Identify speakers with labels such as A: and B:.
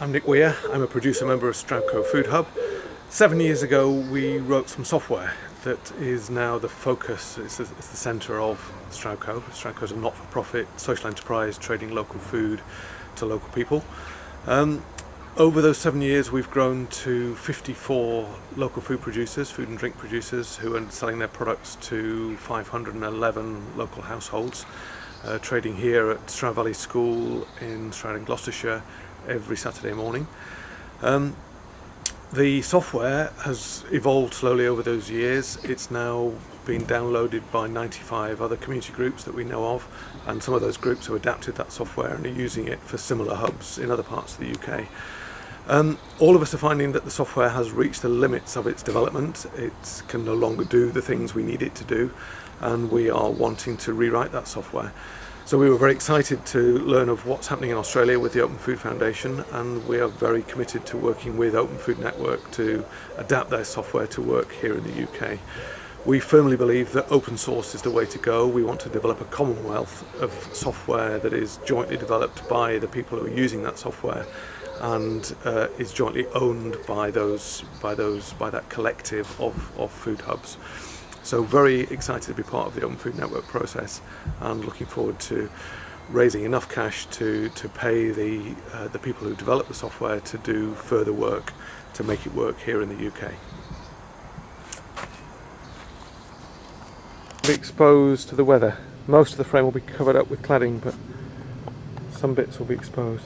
A: I'm Nick Weir, I'm a producer member of Stroudco Food Hub. Seven years ago we wrote some software that is now the focus, it's, it's the centre of Stroudco. Stroudco is a not-for-profit social enterprise trading local food to local people. Um, over those seven years we've grown to 54 local food producers, food and drink producers who are selling their products to 511 local households. uh, trading here at Stroud Valley School in Stroud in Gloucestershire every Saturday morning. Um, the software has evolved slowly over those years. It's now been downloaded by 95 other community groups that we know of and some of those groups have adapted that software and are using it for similar hubs in other parts of the UK. Um, all of us are finding that the software has reached the limits of its development. It can no longer do the things we need it to do and we are wanting to rewrite that software. So we were very excited to learn of what's happening in Australia with the Open Food Foundation and we are very committed to working with Open Food Network to adapt their software to work here in the UK. We firmly believe that open source is the way to go. We want to develop a commonwealth of software that is jointly developed by the people who are using that software and uh, is jointly owned by those by those by that collective of, of food hubs. So very excited to be part of the Open Food Network process and looking forward to raising enough cash to, to pay the, uh, the people who develop the software to do further work to make it work here in the UK. Be exposed to the weather. Most of the frame will be covered up with cladding but some bits will be exposed.